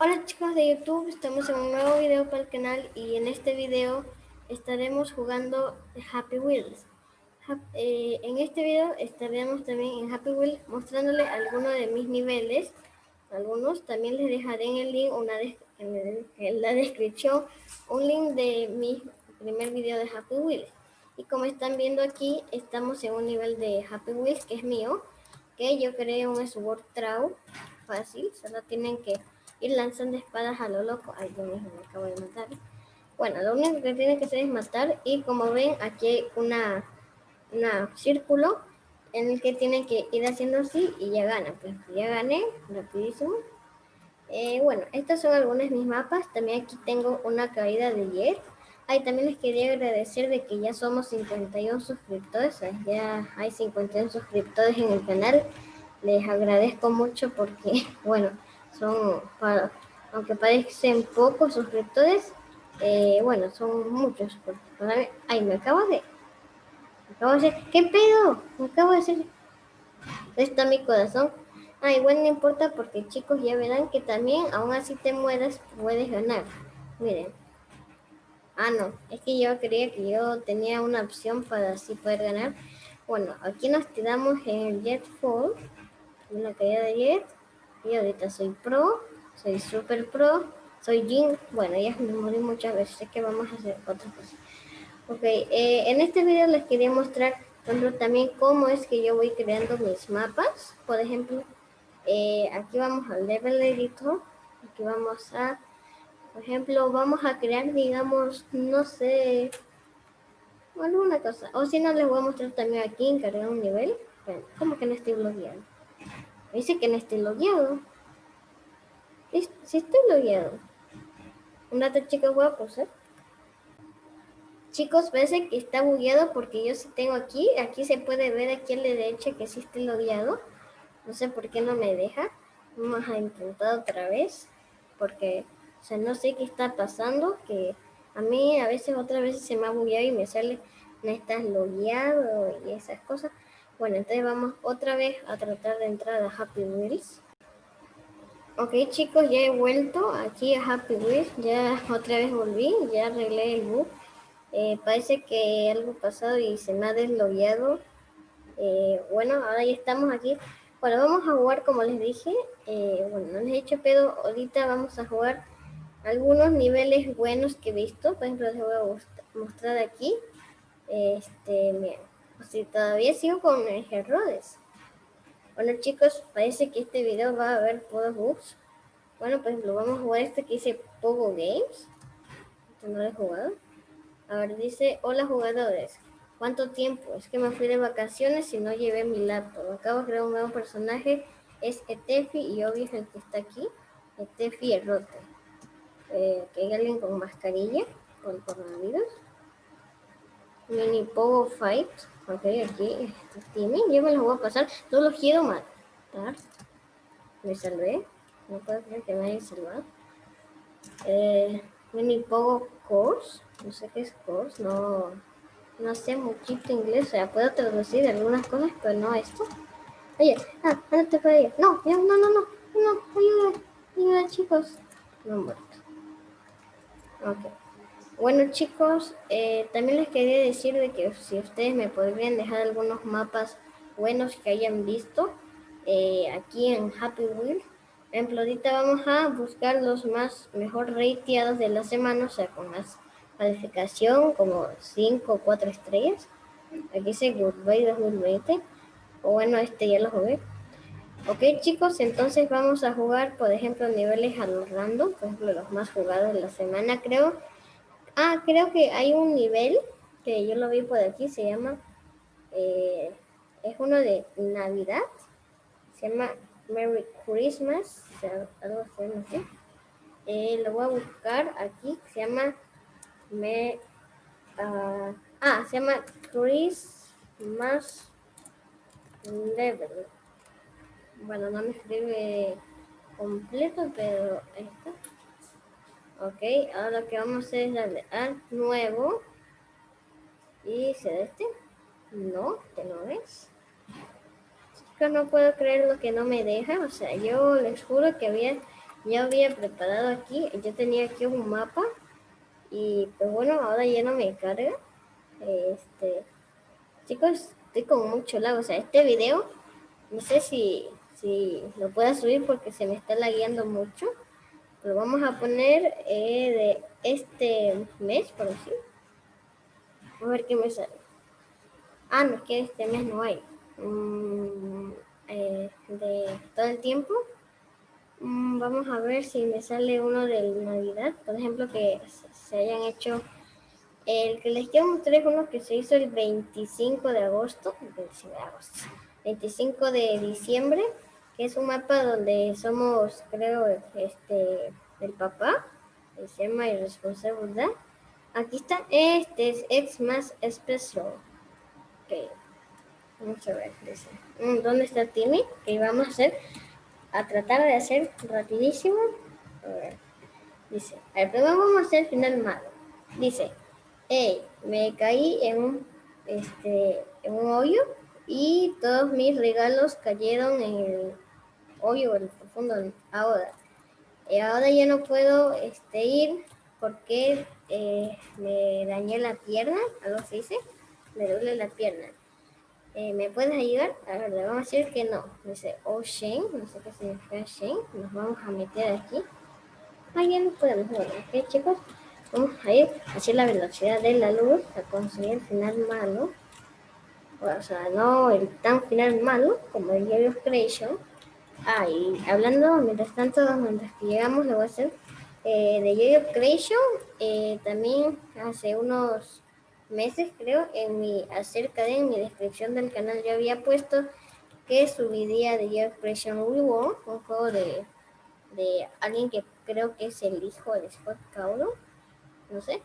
Hola chicos de YouTube, estamos en un nuevo video para el canal y en este video estaremos jugando Happy Wheels. Eh, en este video estaremos también en Happy Wheels mostrándole algunos de mis niveles. Algunos también les dejaré en el link, una en, la descripción, un link de mi primer video de Happy Wheels. Y como están viendo aquí, estamos en un nivel de Happy Wheels que es mío, que yo creé un Sword Traw fácil, solo tienen que ir lanzando espadas a lo loco. Ay, yo mismo me acabo de matar. Bueno, lo único que tienen que hacer es matar y como ven aquí hay una, una círculo en el que tienen que ir haciendo así y ya ganan. Pues ya gané, rapidísimo. Eh, bueno, estas son algunas de mis mapas. También aquí tengo una caída de jet. Ay, también les quería agradecer de que ya somos 51 suscriptores. Ya hay 51 suscriptores en el canal. Les agradezco mucho porque, bueno, son, para, aunque parecen pocos suscriptores, eh, bueno, son muchos. ay, me acabo de, me acabo de hacer, ¿qué pedo? Me acabo de hacer, está mi corazón. Ay, bueno, no importa porque chicos ya verán que también, aún así te mueras, puedes ganar. Miren. Ah, no, es que yo creía que yo tenía una opción para así poder ganar. Bueno, aquí nos tiramos en el Jet Fall, en la caída de Jet. Y ahorita soy pro, soy super pro, soy Jin. Bueno, ya me morí muchas veces, sé que vamos a hacer otra cosa. Ok, eh, en este video les quería mostrar también cómo es que yo voy creando mis mapas. Por ejemplo, eh, aquí vamos al Level Editor. Aquí vamos a, por ejemplo, vamos a crear, digamos, no sé, alguna cosa. O si no, les voy a mostrar también aquí, encargar un nivel. Bueno, como que no estoy bloqueando. Dice que no estoy logueado. Sí estoy logueado. Un rato, chicos, a posar. Chicos, parece que está bugueado porque yo sí tengo aquí. Aquí se puede ver aquí a la derecha que sí estoy logueado. No sé por qué no me deja. Vamos a intentar otra vez. Porque, o sea, no sé qué está pasando. Que a mí a veces, otra vez se me ha bugueado y me sale no estás logueado y esas cosas. Bueno, entonces vamos otra vez a tratar de entrar a Happy Wheels. Ok chicos, ya he vuelto aquí a Happy Wheels, ya otra vez volví, ya arreglé el bug. Eh, parece que algo pasado y se me ha deslogueado. Eh, bueno, ahora ya estamos aquí. Bueno, vamos a jugar como les dije. Eh, bueno, no les he hecho pedo. Ahorita vamos a jugar algunos niveles buenos que he visto. Por ejemplo, les voy a mostrar aquí. Este, miren si todavía sigo con errores. Bueno chicos, parece que este video va a haber puros bugs. Bueno, pues lo vamos a jugar este que dice Pogo Games. Este no lo he jugado. A ver, dice, hola jugadores. ¿Cuánto tiempo? Es que me fui de vacaciones y no llevé mi laptop. Acabo de crear un nuevo personaje. Es Etefi y obvio es el que está aquí. Etefi Errote. Eh, que hay alguien con mascarilla el coronavirus. Mini Pogo Fight. Ok, aquí tiene. Yo me lo voy a pasar. No lo quiero matar. Me salvé. No puedo creer que me haya salvado. Eh, mini Pogo Course. No sé qué es Course. No, no sé muchito inglés. O sea, puedo traducir algunas cosas, pero no esto. Oye, ah, ándate para allá. No, no, no, no. No, ayuda. Ayuda, chicos. No muerto. Ok. Bueno chicos, eh, también les quería decir de que si ustedes me podrían dejar algunos mapas buenos que hayan visto eh, aquí en Happy Wheel. Por ejemplo, ahorita vamos a buscar los más mejor rateados de la semana, o sea, con más calificación, como 5 o 4 estrellas. Aquí dice Goodbye 2020. O bueno, este ya lo jugué. Ok chicos, entonces vamos a jugar, por ejemplo, niveles a los random, por ejemplo, los más jugados de la semana, creo. Ah, creo que hay un nivel que yo lo vi por aquí, se llama, eh, es uno de Navidad, se llama Merry Christmas, algo así, no sé. Eh, lo voy a buscar aquí, se llama, me, uh, ah, se llama Christmas Level. Bueno, no me escribe completo, pero está. Ok, ahora lo que vamos a hacer es darle a nuevo. ¿Y se este? No, te lo ves. Es que no puedo creer lo que no me deja. O sea, yo les juro que había ya había preparado aquí, yo tenía aquí un mapa y pues bueno, ahora ya no me carga. Este, chicos, estoy con mucho lag, o sea, este video, no sé si, si lo pueda subir porque se me está lagueando mucho. Lo vamos a poner eh, de este mes, por así. A ver qué me sale. Ah, no, es que este mes no hay. Mm, eh, de todo el tiempo. Mm, vamos a ver si me sale uno de Navidad. Por ejemplo, que se hayan hecho... El que les quiero mostrar es uno que se hizo el 25 de agosto. 25 de agosto. 25 de diciembre. Que es un mapa donde somos, creo, este, el papá. Se llama Irresponsabilidad. Aquí está. Este es más especial. Ok. Vamos a ver. Mm, ¿Dónde está Timmy? Que vamos a hacer a tratar de hacer rapidísimo. A ver. Dice, al primero vamos a hacer final malo. Dice, hey, me caí en un, este, en un hoyo y todos mis regalos cayeron en el hoyo, el profundo ahora. Y ahora ya no puedo este, ir porque eh, me dañé la pierna, algo se dice, me duele la pierna. Eh, ¿Me puedes ayudar? A ver, le vamos a decir que no. Dice, oh no sé qué significa Shane. Nos vamos a meter aquí. Ah, ya no podemos. Ok, chicos. Vamos a ir hacia la velocidad de la luz a conseguir el final malo. O sea, no el tan final malo como el of Creation. Ah, y hablando, mientras tanto, mientras que llegamos, le voy a hacer eh, de of Creation. Eh, también hace unos meses, creo, en mi, acerca de en mi descripción del canal yo había puesto que subiría de Year Expression Reworld, un juego de, de alguien que creo que es el hijo de Scott Cawthon, no sé.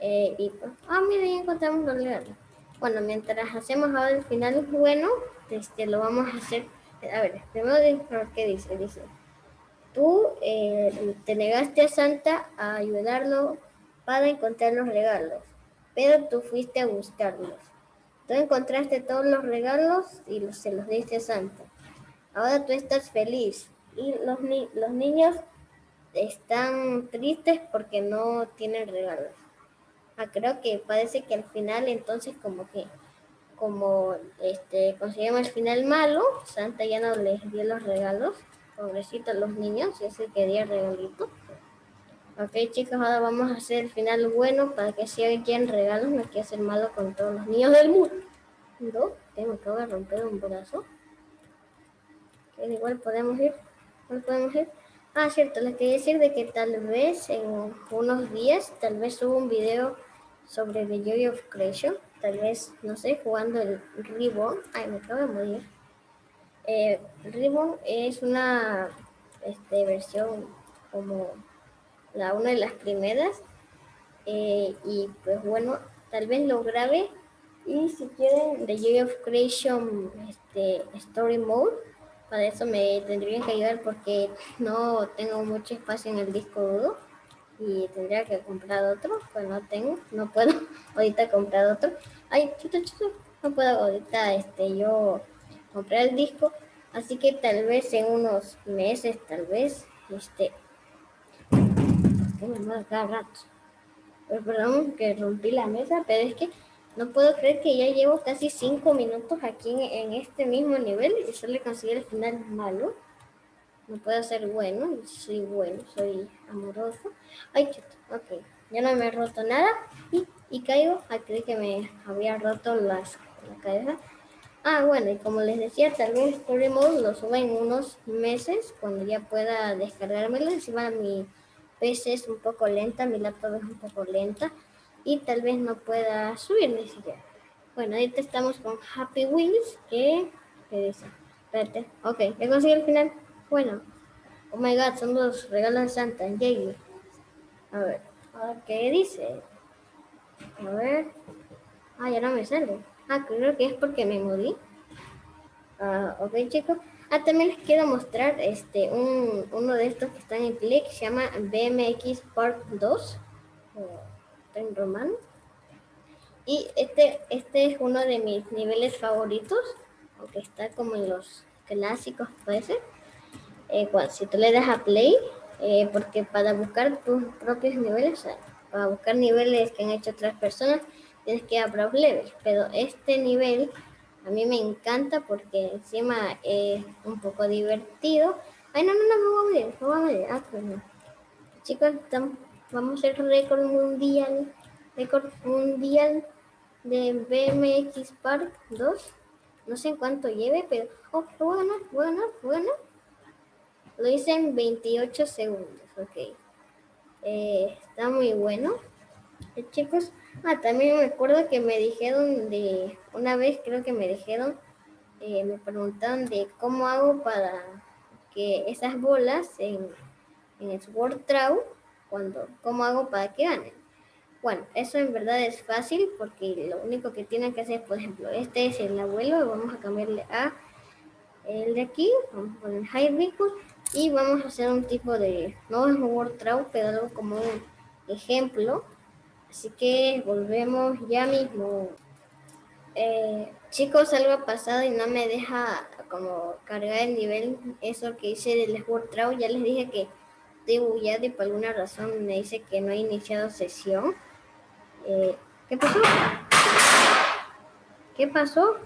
Eh, y ah, mira, ya encontramos los legales. Bueno, mientras hacemos ahora el final bueno, este, lo vamos a hacer. A ver, primero qué dice. Dice, tú eh, te negaste a Santa a ayudarlo para encontrar los regalos pero tú fuiste a buscarlos. Tú encontraste todos los regalos y se los diste a Santa. Ahora tú estás feliz y los, los niños están tristes porque no tienen regalos. Ah, creo que parece que al final entonces como que como este conseguimos el final malo, Santa ya no les dio los regalos, pobrecitos los niños, y ese quería regalito. Ok chicos, ahora vamos a hacer el final bueno para que si alguien regalos no quiera hacer malo con todos los niños del mundo. ¿No? Que romper un brazo. Que igual podemos ir. ¿Cuál podemos ir? Ah, cierto, les quería decir de que tal vez en unos días, tal vez subo un video sobre The Joy of Creation. Tal vez, no sé, jugando el Ribbon. Ay, me acabo de morir. Eh, Ribbon es una este, versión como la una de las primeras. Eh, y pues bueno, tal vez lo grabe. Y si quieren The Joy of Creation este, Story Mode, para eso me tendrían que ayudar porque no tengo mucho espacio en el disco duro y tendría que comprar otro, pues no tengo, no puedo ahorita comprar otro. Ay, chuto, chuto, no puedo ahorita este, yo comprar el disco, así que tal vez en unos meses, tal vez, este, cada rato. Pero perdón que rompí la mesa, pero es que no puedo creer que ya llevo casi cinco minutos aquí en, este mismo nivel y solo conseguí el final malo. No puedo ser bueno, soy bueno, soy amoroso. Ay, chuto, ok. Ya no me he roto nada y, y caigo. Creí que me había roto las, la cabeza. Ah, bueno, y como les decía, tal vez Story Mode lo suba en unos meses cuando ya pueda descargármelo. Encima mi PC es un poco lenta, mi laptop es un poco lenta y tal vez no pueda subir ni siquiera. Bueno, ahorita estamos con Happy Wheels, que, ¿qué dice? Espérate, ok, ya conseguí el final. Bueno, oh my god, son los regalos de Santa, yay. A ver, ¿qué dice? A ver, ah, ya no me sale. Ah, creo que es porque me morí. Ah, ok, chicos. Ah, también les quiero mostrar este, un, uno de estos que están en click, se llama BMX Part 2, en romano. Y este, este es uno de mis niveles favoritos, aunque está como en los clásicos, parece. Eh, si tú le das a play, Eh, porque para buscar tus propios niveles, para buscar niveles que han hecho otras personas, tienes que ir a Browse Level. Pero este nivel a mí me encanta porque encima es un poco divertido. Ay, no, no, no, me voy a morir, me voy a morir. Ah, pues no. Chicos, vamos a hacer récord mundial, récord mundial de BMX Park 2. No sé en cuánto lleve, pero... Oh, voy a ganar, voy ganar, voy ganar. Lo hice en 28 segundos, ok. Eh, está muy bueno. Eh, chicos, ah, también me acuerdo que me dijeron de... Una vez creo que me dijeron, eh, me preguntaron de cómo hago para que esas bolas en, en el Sword cuando, cómo hago para que ganen. Bueno, eso en verdad es fácil porque lo único que tienen que hacer, por ejemplo, este es el abuelo vamos a cambiarle a el de aquí, vamos a poner High y vamos a hacer un tipo de, no es un word traw, pero algo como un ejemplo. Así que volvemos ya mismo. Eh, chicos, algo ha pasado y no me deja como cargar el nivel, eso que hice del word traw. Ya les dije que estoy bugueado y por alguna razón me dice que no he iniciado sesión. Eh, ¿Qué pasó? ¿Qué pasó?